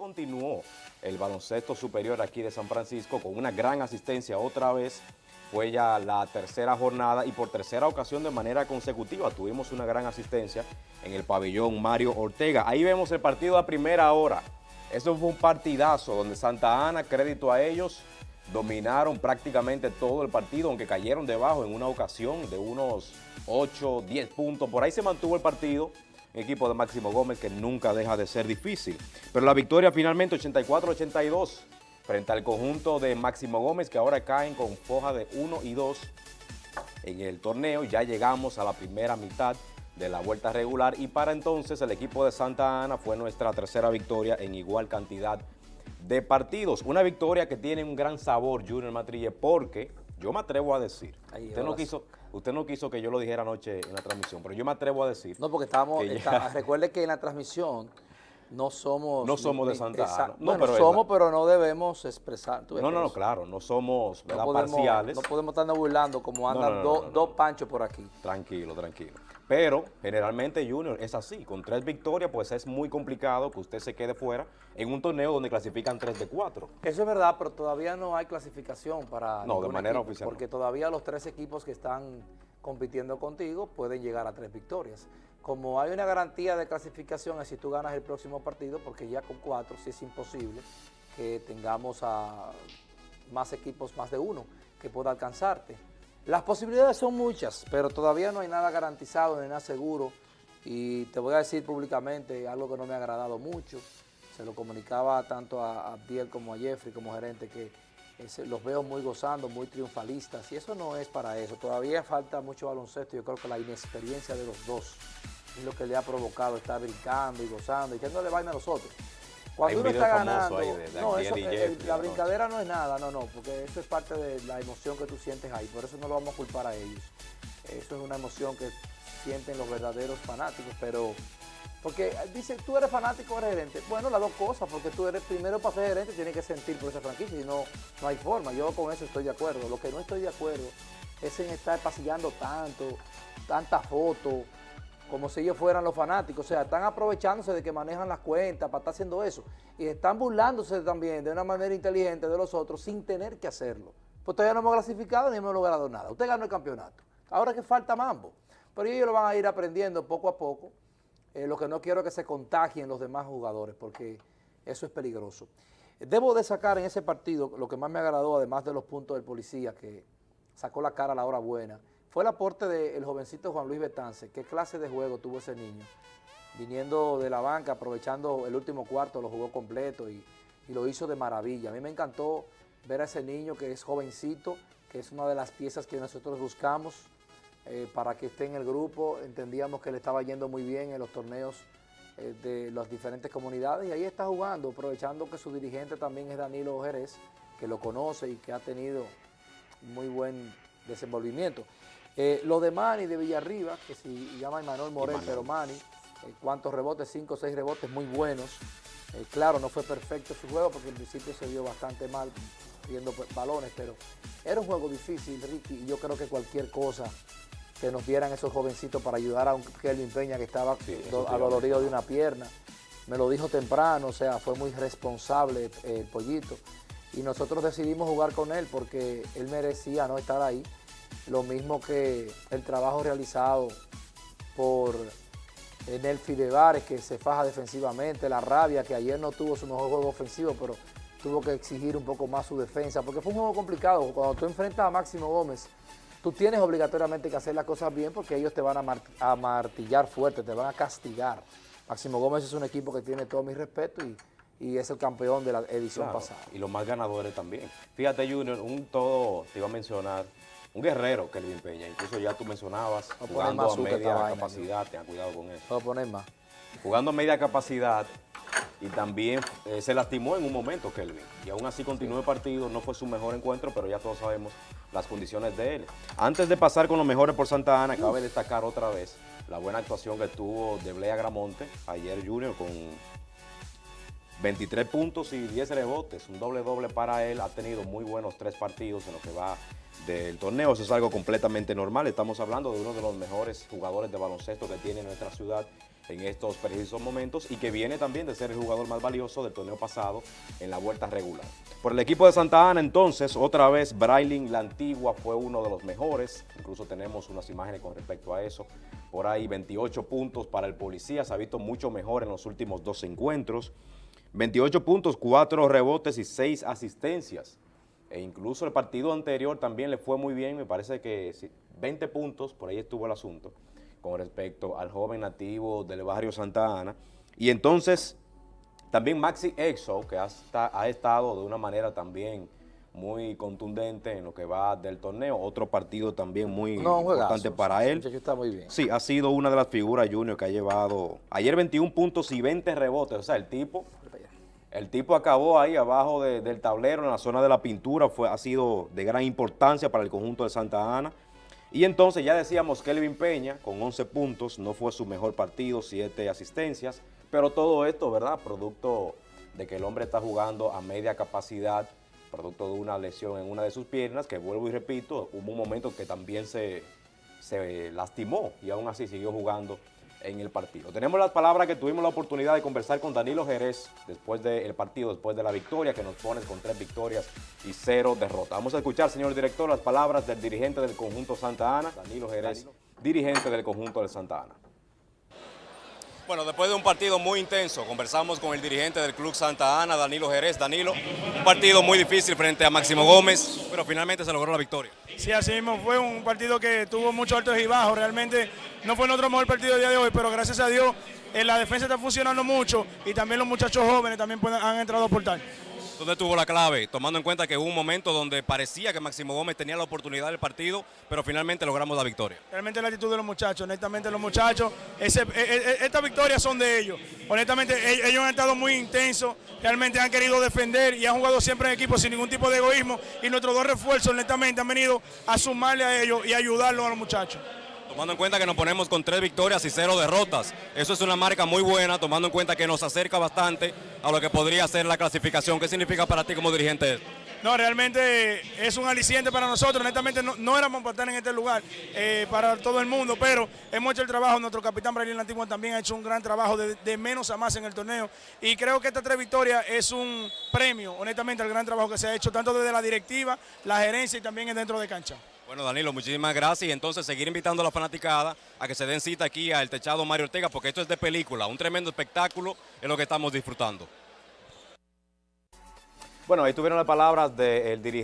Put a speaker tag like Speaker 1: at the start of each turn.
Speaker 1: continuó el baloncesto superior aquí de San Francisco con una gran asistencia otra vez. Fue ya la tercera jornada y por tercera ocasión de manera consecutiva tuvimos una gran asistencia en el pabellón Mario Ortega. Ahí vemos el partido a primera hora. Eso fue un partidazo donde Santa Ana, crédito a ellos, dominaron prácticamente todo el partido, aunque cayeron debajo en una ocasión de unos 8, 10 puntos. Por ahí se mantuvo el partido, equipo de Máximo Gómez que nunca deja de ser difícil. Pero la victoria finalmente 84-82 frente al conjunto de Máximo Gómez que ahora caen con foja de 1 y 2 en el torneo. Ya llegamos a la primera mitad de la vuelta regular y para entonces el equipo de Santa Ana fue nuestra tercera victoria en igual cantidad de partidos. Una victoria que tiene un gran sabor, Junior Matrille, porque yo me atrevo a decir, usted no, quiso, usted no quiso que yo lo dijera anoche en la transmisión, pero yo me atrevo a decir...
Speaker 2: No, porque estamos, recuerde que en la transmisión no somos...
Speaker 1: No somos de Santa Ana.
Speaker 2: No, pero somos, pero no debemos expresar.
Speaker 1: No, no, no, claro, no somos parciales.
Speaker 2: No podemos estarnos burlando como andan dos panchos por aquí.
Speaker 1: Tranquilo, tranquilo. Pero generalmente Junior es así, con tres victorias pues es muy complicado que usted se quede fuera en un torneo donde clasifican tres de cuatro.
Speaker 2: Eso es verdad, pero todavía no hay clasificación para
Speaker 1: No, de manera oficial.
Speaker 2: Porque todavía los tres equipos que están compitiendo contigo pueden llegar a tres victorias. Como hay una garantía de clasificación es si tú ganas el próximo partido, porque ya con cuatro sí es imposible que tengamos a más equipos, más de uno, que pueda alcanzarte. Las posibilidades son muchas, pero todavía no hay nada garantizado ni nada seguro. Y te voy a decir públicamente algo que no me ha agradado mucho. Se lo comunicaba tanto a Abdiel como a Jeffrey como gerente que los veo muy gozando, muy triunfalistas. Y eso no es para eso. Todavía falta mucho baloncesto. Yo creo que la inexperiencia de los dos es lo que le ha provocado estar brincando y gozando y que no le vayan a los otros. Cuando uno está ganando, no, eh, la brincadera no es nada, no, no, porque eso es parte de la emoción que tú sientes ahí, por eso no lo vamos a culpar a ellos. Eso es una emoción que sienten los verdaderos fanáticos, pero... Porque eh, dicen, tú eres fanático o eres gerente. Bueno, las dos cosas, porque tú eres primero para ser gerente, tienes que sentir por esa franquicia, y no, no hay forma. Yo con eso estoy de acuerdo. Lo que no estoy de acuerdo es en estar pasillando tanto, tantas fotos, como si ellos fueran los fanáticos, o sea, están aprovechándose de que manejan las cuentas para estar haciendo eso y están burlándose también de una manera inteligente de los otros sin tener que hacerlo. Pues todavía no hemos clasificado ni hemos logrado nada. Usted ganó el campeonato. Ahora que falta mambo. Pero ellos lo van a ir aprendiendo poco a poco. Eh, lo que no quiero es que se contagien los demás jugadores porque eso es peligroso. Debo de sacar en ese partido lo que más me agradó, además de los puntos del policía, que sacó la cara a la hora buena, fue el aporte del jovencito Juan Luis Betance. ¿Qué clase de juego tuvo ese niño? Viniendo de la banca, aprovechando el último cuarto, lo jugó completo y, lo hizo de maravilla. A mí me encantó ver a ese niño que es jovencito, que es una de las piezas que nosotros buscamos eh, para que esté en el grupo. Entendíamos que le estaba yendo muy bien en los torneos eh, de las diferentes comunidades y ahí está jugando, aprovechando que su dirigente también es Danilo Jerez, que lo conoce y que ha tenido muy buen desenvolvimiento. Eh, lo de Manny de Villarriba, que se llama Manuel Morel, pero Manny, eh, cuántos rebotes, cinco o seis rebotes muy buenos. Eh, claro, no fue perfecto su juego porque en principio se vio bastante mal viendo balones, pero era un juego difícil, Ricky, y yo creo que cualquier cosa que nos dieran esos jovencitos para ayudar a un Kelvin Peña que estaba adolorido de una pierna. Me lo dijo temprano, o sea, fue muy responsable el pollito. Y nosotros decidimos jugar con él porque él merecía no estar ahí lo mismo que el trabajo realizado por Enel Fidebares, que se faja defensivamente, la rabia, que ayer no tuvo su mejor juego ofensivo, pero tuvo que exigir un poco más su defensa, porque fue un juego complicado. Cuando tú enfrentas a Máximo Gómez, tú tienes obligatoriamente que hacer las cosas bien porque ellos te van a, martillar fuerte, te van a castigar. Máximo Gómez es un equipo que tiene todo mi respeto y, es el campeón de la edición pasada.
Speaker 1: Y los más ganadores también. Fíjate, Junior, un todo, te iba a mencionar, un guerrero, Kelvin Peña. Incluso ya tú mencionabas, jugando a media capacidad, tengan cuidado con eso.
Speaker 2: Puedo poner más.
Speaker 1: Jugando a media capacidad y también eh, se lastimó en un momento Kelvin. Y aún así continuó el partido, no fue su mejor encuentro, pero ya todos sabemos las condiciones de él. Antes de pasar con los mejores por Santa Ana, cabe destacar otra vez la buena actuación que tuvo de Blea Gramonte ayer Junior con 23 puntos y 10 rebotes, un doble doble para él, ha tenido muy buenos tres partidos en lo que va del torneo, eso es algo completamente normal, estamos hablando de uno de los mejores jugadores de baloncesto que tiene nuestra ciudad en estos precisos momentos y que viene también de ser el jugador más valioso del torneo pasado en la vuelta regular. Por el equipo de Santa Ana entonces, otra vez Brailin la Antigua fue uno de los mejores, incluso tenemos unas imágenes con respecto a eso, por ahí 28 puntos para el policía, se ha visto mucho mejor en los últimos dos encuentros, 28 puntos, 4 rebotes y 6 asistencias, e incluso el partido anterior también le fue muy bien, me parece que 20 puntos, por ahí estuvo el asunto, con respecto al joven nativo del barrio Santa Ana. Y entonces, también Maxi Exo, que ha, ha estado de una manera también muy contundente en lo que va del torneo, otro partido también muy importante para él.
Speaker 2: Está muy bien.
Speaker 1: Sí, ha sido una de las figuras junior que ha llevado ayer 21 puntos y 20 rebotes, o sea, el tipo el tipo acabó ahí abajo del tablero, en la zona de la pintura, fue, ha sido de gran importancia para el conjunto de Santa Ana. Y entonces ya decíamos que Kelvin Peña, con 11 puntos, no fue su mejor partido, 7 asistencias, pero todo esto, ¿verdad? Producto de que el hombre está jugando a media capacidad, producto de una lesión en una de sus piernas, que vuelvo y repito, hubo un momento que también se, se lastimó y aún así siguió jugando en el partido. Tenemos las palabras que tuvimos la oportunidad de conversar con Danilo Jerez después del partido, después de la victoria, que nos pone con tres victorias y cero derrotas. Vamos a escuchar, señor director, las palabras del dirigente del conjunto Santa Ana, Danilo Jerez, dirigente del conjunto de Santa Ana.
Speaker 3: Bueno, después de un partido muy intenso, conversamos con el dirigente del Club Santa Ana, Danilo Jerez. Danilo, un partido muy difícil frente a Máximo Gómez, pero finalmente se logró la victoria.
Speaker 4: Sí, así mismo fue un partido que tuvo muchos altos y bajos. Realmente no fue nuestro mejor partido del día de hoy, pero gracias a Dios la defensa está funcionando mucho y también los muchachos jóvenes también han entrado a aportar.
Speaker 3: ¿Dónde tuvo la clave? Tomando en cuenta que hubo un momento donde parecía que Máximo Gómez tenía la oportunidad del partido, pero finalmente logramos la victoria.
Speaker 4: Realmente la actitud de los muchachos, honestamente los muchachos, e, e, e, estas victorias son de ellos. Honestamente ellos han estado muy intensos, realmente han querido defender y han jugado siempre en equipo sin ningún tipo de egoísmo y nuestros dos refuerzos honestamente han venido a sumarle a ellos y ayudarlos a los muchachos.
Speaker 3: Tomando en cuenta que nos ponemos con tres victorias y cero derrotas, eso es una marca muy buena, tomando en cuenta que nos acerca bastante a lo que podría ser la clasificación. ¿Qué significa para ti como dirigente
Speaker 4: No, realmente es un aliciente para nosotros. Honestamente, no, éramos para estar en este lugar eh, para todo el mundo, pero hemos hecho el trabajo. Nuestro capitán Brasil Antiguo también ha hecho un gran trabajo de, de, menos a más en el torneo. Y creo que esta tres victorias es un premio, honestamente, al gran trabajo que se ha hecho, tanto desde la directiva, la gerencia y también dentro de cancha.
Speaker 3: Bueno, Danilo, muchísimas gracias y entonces seguir invitando a la fanaticada a que se den cita aquí al Techado Mario Ortega porque esto es de película, un tremendo espectáculo es lo que estamos disfrutando.
Speaker 1: Bueno, ahí tuvieron las palabras del dirigente.